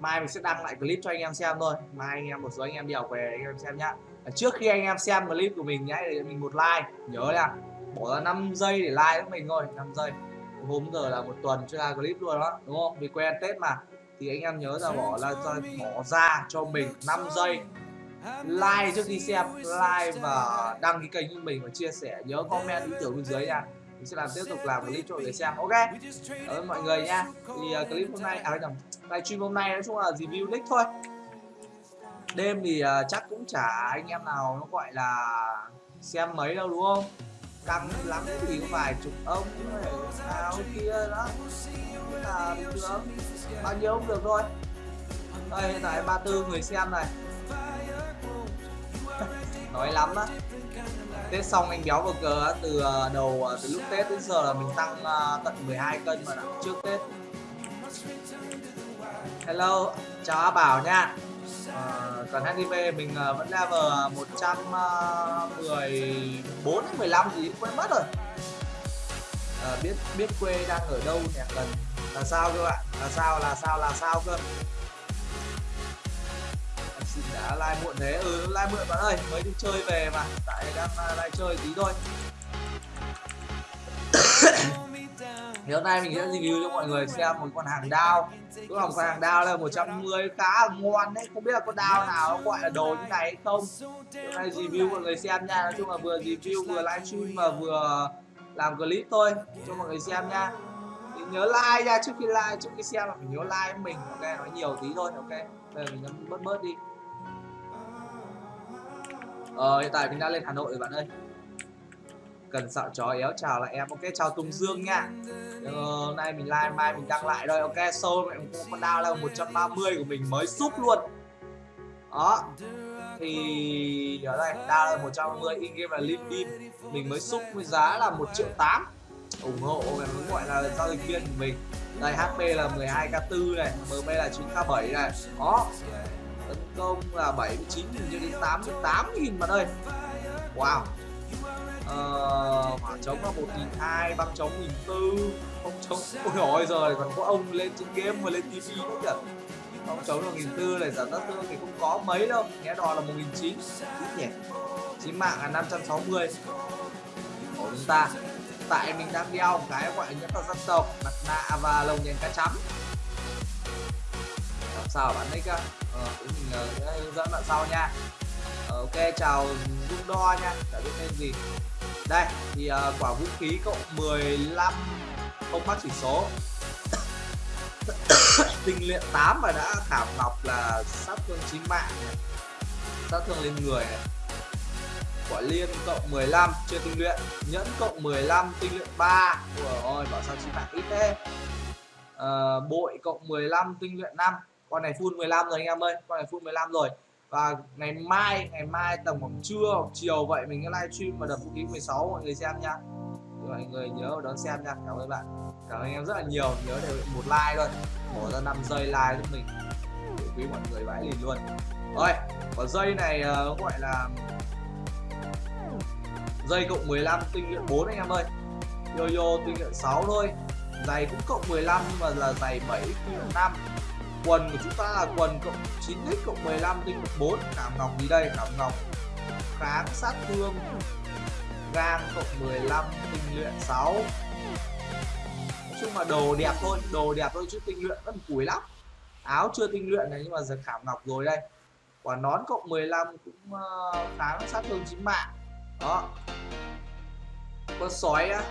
mai mình sẽ đăng lại clip cho anh em xem thôi. Mai anh em, một số anh em đi học về anh em xem nhá. Trước khi anh em xem clip của mình nhá mình một like. Nhớ nha, bỏ ra 5 giây để like với mình thôi. 5 giây. Hôm giờ là một tuần chưa ra clip luôn đó đúng không? Vì quen tết mà. Thì anh em nhớ là bỏ ra bỏ ra cho mình 5 giây. Like trước khi xem, like và đăng ký kênh của mình và chia sẻ. Nhớ comment ý tưởng bên dưới nha mình sẽ làm tiếp tục làm clip cho mọi người xem. Ok. Cảm ơn mọi người nha. thì uh, clip hôm nay à nhầm. Livestream hôm nay nói chung là review nick thôi. Đêm thì uh, chắc cũng chả anh em nào nó gọi là xem mấy đâu đúng không? Căng lắm thì cũng vài chục ông nào kia đó. Là bình thường bao nhiêu cũng được thôi. Đây hiện tại 34 người xem này. Nói lắm á Tết xong anh béo burger từ ờ, đầu ờ, từ lúc Tết đến giờ là mình tăng ờ, tận 12 cân mà đã trước Tết. Hello chào A Bảo nha. À, còn HIV mình vẫn level 114 đến 15 gì quên mất rồi. À, biết biết quê đang ở đâu nhỉ? Cần là sao cơ bạn là sao là sao là sao cơ? Dạ, đã like muộn thế. Ừ like muộn bạn ơi, mới đi chơi về mà. Tại đang à, like chơi tí thôi. Thì hôm nay mình sẽ review cho mọi người xem một con hàng đao. Tức là một con hàng đao là 110 khá là ngon đấy. Không biết là con đao nào nó gọi là đồ như này hay không. Hôm nay review mọi người xem nha. Nói chung là vừa review vừa livestream và vừa làm clip thôi cho mọi người xem nha. Thì nhớ like nha. Trước khi like, trước khi xem là phải nhớ like mình, ok? Nói nhiều tí thôi, ok? Bây giờ mình nhấn bớt bớt đi. Ờ, hiện tại mình đã lên Hà Nội rồi bạn ơi. Cần sợ chó éo chào lại em. Ok, chào Tùng Dương nha. Ờ, Nay mình live mai mình đăng lại rồi Ok, sâu con đao là 130 của mình mới súp luôn. Đó. Thì ở đây, đao là 130 in game là lim dim. Mình mới súp với giá là 1 triệu 8 ủng hộ cái gọi là giao dịch viên của mình. Đây HP là 12k4 này MB là 9k7 này. Đó tấn công là 79 nghìn cho đến 88 nghìn mà đây. Wow. Ờ, hỏa chống là 1.200 băng chống 1.400 không chống. Ôi rồi giờ còn có ông lên trên game mà lên tv nữa kìa không chống là 1.400 này giảm sát thương thì không có mấy đâu. Nghe đò là 1.900 ít nhỉ? Chí mạng là 560 của chúng ta. Tại mình đang đeo cái gọi nhất là dân tộc mặt nạ và lồng nhện cá chấm sao bạn nick á? Ờ, mình uh, hướng dẫn bạn sau nha. Ờ, ok chào dung đo nha. Đã biết tên gì. Đây thì uh, quả vũ khí cộng 15 không mắc chỉ số. Tinh luyện 8 và đã thảm ngọc là sát thương chín mạng này. sát thương lên người này. Quả liên cộng 15 chưa tinh luyện. Nhẫn cộng 15 tinh luyện 3 ôi bảo sao chín mạng ít thế? À, bội cộng 15 tinh luyện 5 con này full 15 rồi anh em ơi con này full 15 rồi. Và ngày mai ngày mai tầm khoảng trưa hoặc chiều vậy mình sẽ livestream và đập vũ khí 16 mọi người xem nha. Mọi người nhớ đón xem nha. Cảm ơn bạn. Cảm ơn anh em rất là nhiều. Nhớ để một like thôi. Bỏ ra 5 giây like giúp mình. Để quý mọi người vãi lìn luôn. Rồi còn dây này uh, gọi là dây cộng 15 tinh luyện 4 anh em ơi. Yo yo tinh luyện 6 thôi giày cũng cộng 15 và mà là giày 7 cộng 5 quần của chúng ta là quần cộng 9x cộng 15 tinh cộng 4 cảm ngọc gì đây? Cảm ngọc kháng sát thương. Gang cộng 15 tinh luyện 6 nói chung là đồ đẹp thôi, đồ đẹp thôi chứ tinh luyện vẫn cùi lắm. Áo chưa tinh luyện này nhưng mà giờ khảm ngọc rồi đây. Quả nón cộng 15 cũng ờ, kháng sát thương chính mạng. Đó. Con sói á.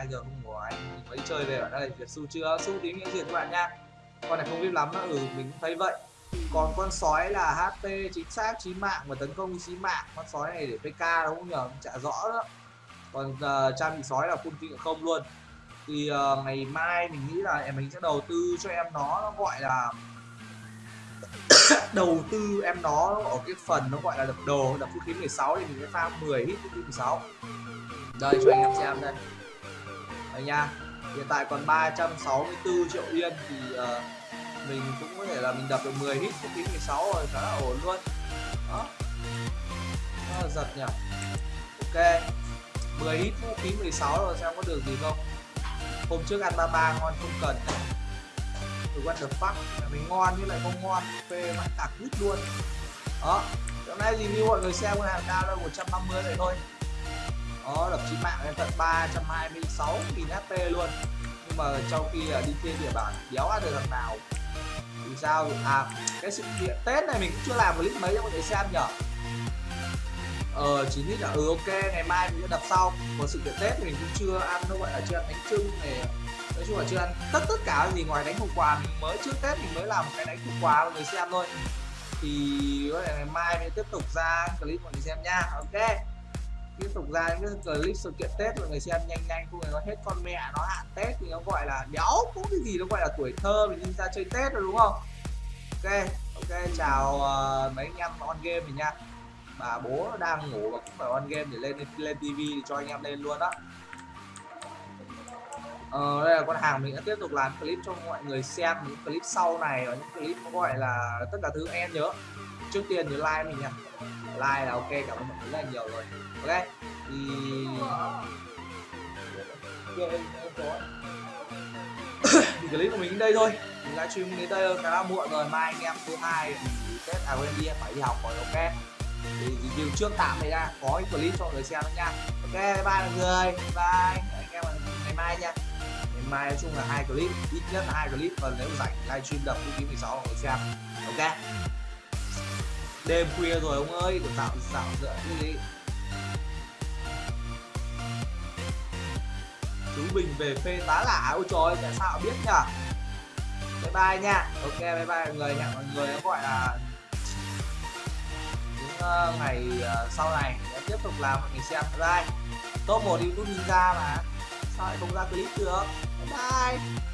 Hai giờ không ngủ à, anh mình mới chơi về ở đây việc su chưa? Su tí nghĩa gì các bạn nha. Con này không biết lắm nữa ừ mình cũng thấy vậy. Còn con sói là HP chính xác chí mạng và tấn công chí mạng. Con sói này để PK đúng không nhờ? Chả rõ đó. Còn uh, trang bị sói là full kinh không luôn. Thì uh, ngày mai mình nghĩ là em mình sẽ đầu tư cho em nó nó gọi là đầu tư em nó ở cái phần nó gọi là đập đồ. Đập vũ khí 16 thì mình sẽ pha 10 hit vũ khí 16 đây cho anh em xem đây đây nha. Hiện tại còn 364 triệu yên thì uh, mình cũng có thể là mình đập được 10 hit cũng khí 16 rồi khá là ổn luôn. Đó. Rất là giật nhỉ. Ok. 10 hit vũ khí 16 rồi xem có được gì không. Hôm trước ăn ba ba ngon không cần. Từ what the fuck. Mình ngon nhưng lại không ngon. Phê mãi tạc quýt luôn. Đó. Hôm nay review mọi người xem con hàng cao đâu 150 vậy thôi nó đập chí mạng lên tận 326 nghìn HP luôn. Nhưng mà trong khi à, đi trên địa bàn đéo ăn được thằng nào, thì sao? À cái sự kiện tết này mình cũng chưa làm clip mấy cho mọi người xem nhở? Ờ chỉ biết là ừ ok, ngày mai mình sẽ đập sau. Còn sự kiện tết thì mình cũng chưa ăn, nó gọi là chưa ăn bánh trưng này. Nói chung là chưa ăn tất tất cả gì ngoài đánh hộp quà mình mới, trước tết mình mới làm một cái đánh hộp quà, mọi người xem thôi. Thì có thể ngày mai mình tiếp tục ra clip mọi người xem nha. Ok tiếp tục ra những cái clip sự kiện tết mọi người xem nhanh nhanh không nó hết con mẹ nó hạn tết thì nó gọi là đéo cũng cái gì nó gọi là tuổi thơ mình đi ra chơi tết rồi đúng không? Ok ok chào uh, mấy anh em on game mình nha. Bà bố đang ngủ và cũng phải on game để lên lên tivi cho anh em lên luôn đó. Ờ, đây là con hàng mình đã tiếp tục làm clip cho mọi người xem những clip sau này và những clip nó gọi là tất cả thứ em nhớ trước tiên nhớ like mình nha like là ok, cảm ơn mọi người rất là nhiều rồi. Ok, thì thì clip của mình đến đây thôi. Mình livestream đến đây khá là muộn rồi. Mai anh em thứ hai tết à quên đi phải đi học rồi, ok? Thì review trước tạm này ra có cái clip cho mọi người xem nữa nha. Ok, bye bye mọi người. Bye. Anh em ngày mai nha. Ngày mai nói chung là hai clip, ít nhất là hai clip, còn nếu rảnh livestream đập phút 16 mọi người xem. Ok? Đêm khuya rồi ông ơi đừng tạo tạo dựa như thế. chú bình về phê tá lả ôi trời tại sao biết nhỉ bye bye nha. Ok bye bye mọi người nha mọi người nó gọi là những uh, ngày uh, sau này sẽ tiếp tục làm mọi người xem. Bye top một youtube ninja mà. Sao lại không ra clip được? Bye bye.